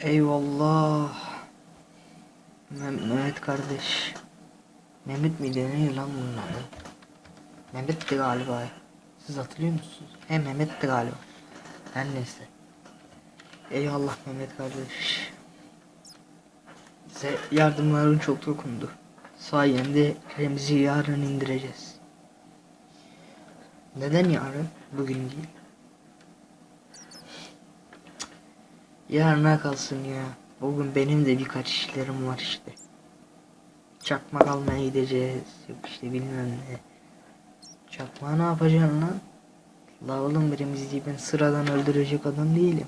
Eyvallah. Meh- Mehmet kardeş. Mehmet miydi ne lan bunun adı? Mehmet'ti galiba. Siz hatırlıyor musunuz? He Mehmet'ti galiba. Her neyse. Eyvallah Mehmet kardeş. Size yardımların çok dokundu. Sayende Remzi yarın indireceğiz. Neden yarın? Bugün değil. Yarına kalsın ya. Bugün benim de birkaç işlerim var işte. Çakmak almaya gideceğiz. Yok işte bilmem ne. Çakmağı ne yapacaksın lan? La oğlum birimizi ben sıradan öldürecek adam değilim.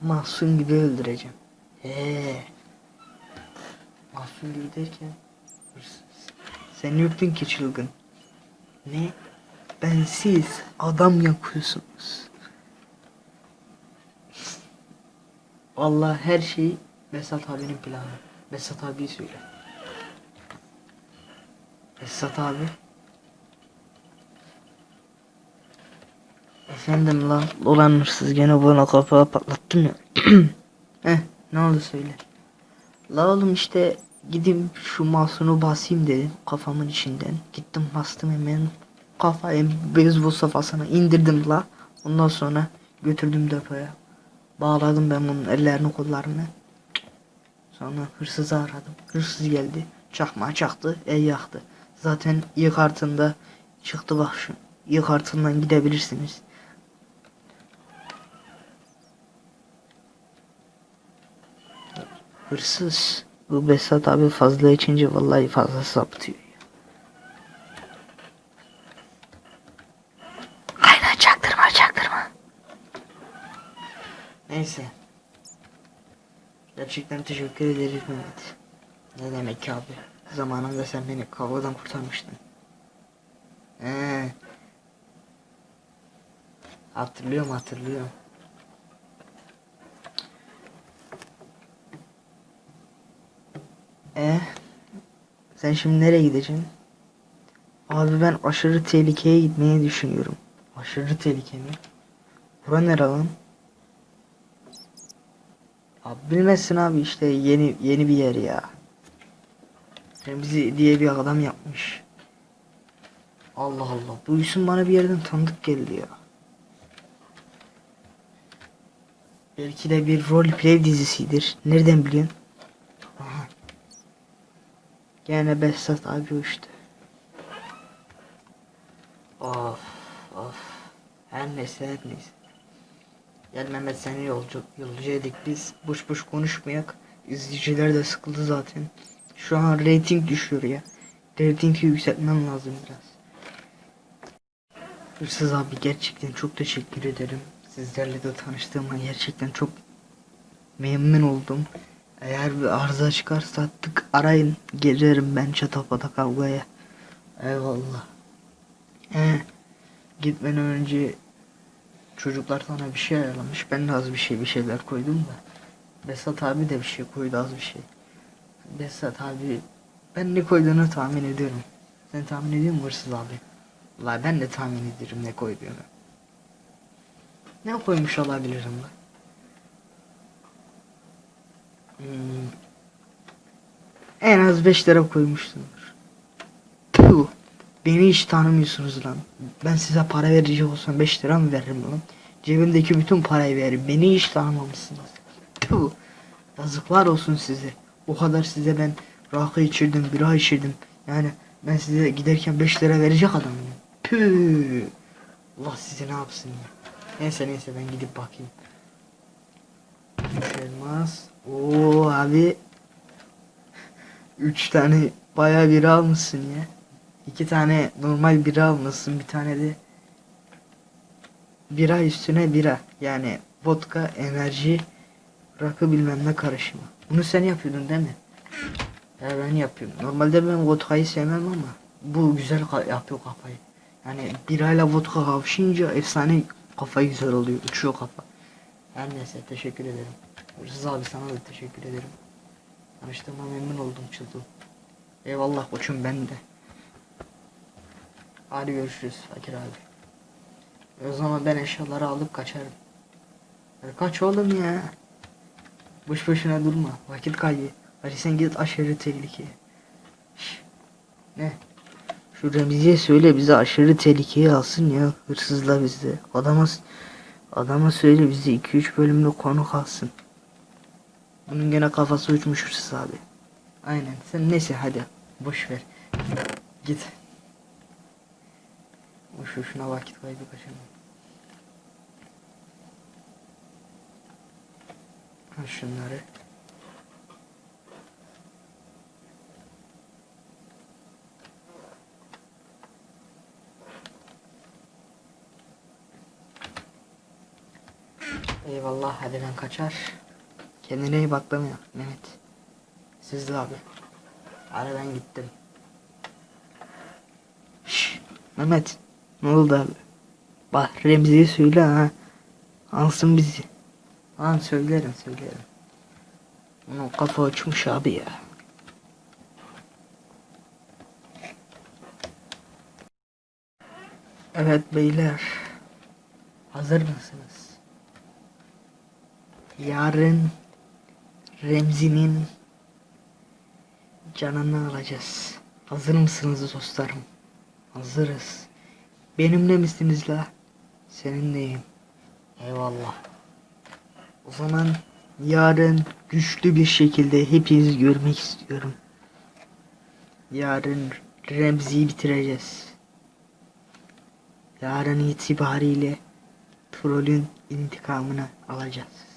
Mahsun gibi öldüreceğim. He. Mahsun gibi derken. Sen yoktun ki çılgın. Ne? Ben siz adam yakıyorsunuz. Vallahi her şey Besat abinin planı. Besat abi söyle. Besat abi. Efendim lan ulan hırsız gene bana kapağı patlattın ya. Heh ne oldu söyle. La oğlum işte gideyim şu masunu basayım dedim kafamın içinden. Gittim bastım hemen kafayı beyzbol safhasına indirdim la. Ondan sonra götürdüm depoya. Bağladım ben bunun ellerini kollarını. Sonra hırsızı aradım. Hırsız geldi. Çakmağı çaktı. El yaktı. Zaten iyi kartında çıktı bak şu. İyi kartından gidebilirsiniz. Hırsız. Bu Besat abi fazla içince vallahi fazla sapıtıyor. ya. Aynen çaktırma çaktırma. Neyse. Gerçekten teşekkür ederiz Mehmet. Ne demek ki abi? Zamanında sen beni kavgadan kurtarmıştın. He. Hatırlıyorum hatırlıyorum. E sen şimdi nereye gideceksin? Abi ben aşırı tehlikeye gitmeyi düşünüyorum. Aşırı tehlike mi? Bura nere lan? Abi bilmezsin abi işte yeni yeni bir yer ya. Remzi diye bir adam yapmış. Allah Allah. Bu isim bana bir yerden tanıdık geldi ya. Belki de bir roleplay dizisidir. Nereden biliyorsun? Aha. Gene Behzat abi uçtu. Of of. Her neyse her neyse. Gel Mehmet seni yolcu, yolcu edik biz. Boş boş konuşmayak. İzleyiciler de sıkıldı zaten. Şu an rating düşüyor ya. Ratingi yükseltmem lazım biraz. Hırsız abi gerçekten çok teşekkür ederim. Sizlerle de tanıştığıma gerçekten çok memnun oldum. Eğer bir arıza çıkarsa tık arayın. Gelirim ben çatapata kavgaya. Eyvallah. He, gitmeden önce çocuklar sana bir şey ayarlamış. Ben de az bir şey bir şeyler koydum da. Besat abi de bir şey koydu az bir şey. Besat abi ben ne koyduğunu tahmin ediyorum. Sen tahmin ediyor musun hırsız abi? Valla ben de tahmin ediyorum ne koyduğunu. Ne koymuş olabilirim ben? Hmm. En az 5 lira koymuşsundur. Beni hiç tanımıyorsunuz lan. Ben size para verecek olsam 5 lira mı veririm lan? Cebimdeki bütün parayı veririm. Beni hiç tanımamışsınız. Puh. Yazıklar olsun size. O kadar size ben rakı içirdim, bira içirdim. Yani ben size giderken 5 lira verecek adam mıyım? Püh. Allah size ne yapsın ya. Neyse neyse ben gidip bakayım. Elmas. Oo abi. Üç tane bayağı bira almışsın ya. İki tane normal bira almışsın. Bir tane de bira üstüne bira. Yani vodka, enerji, rakı bilmem ne karışımı. Bunu sen yapıyordun değil mi? Ya ben yapıyorum. Normalde ben vodkayı sevmem ama bu güzel ka- yapıyor kafayı. Yani birayla vodka kavuşunca efsane kafa güzel oluyor. Uçuyor kafa. Her neyse teşekkür ederim. Hırsız abi sana da teşekkür ederim. Tanıştığıma memnun oldum Çıldım. Eyvallah koçum ben de. Hadi görüşürüz Fakir abi. O zaman ben eşyaları alıp kaçarım. Hadi kaç oğlum ya. Boş boşuna durma. Vakit kaybı. Hadi sen git aşırı tehlikeye. Ne? Şu Remzi'ye söyle bizi aşırı tehlikeye alsın ya. Hırsızla bizde. Adama, adama söyle bizi 2-3 bölümlük konu kalsın. Bunun gene kafası uçmuş hırsız abi. Aynen. Sen neyse hadi. Boş ver. Git. Boş şuna vakit kaybı kaçırma. Al şunları. Eyvallah hadi ben kaçar. Kendine iyi bak Mehmet. Siz de abi. Hadi ben gittim. Şş, Mehmet. Ne oldu abi? Bak Remzi'ye söyle ha. Alsın bizi. Lan söylerim söylerim. Onun kafa uçmuş abi ya. Evet beyler. Hazır mısınız? Yarın Remzi'nin canını alacağız. Hazır mısınız dostlarım? Hazırız. Benimle misiniz la? Seninleyim. Eyvallah. O zaman yarın güçlü bir şekilde hepinizi görmek istiyorum. Yarın Remzi'yi bitireceğiz. Yarın itibariyle trollün intikamını alacağız.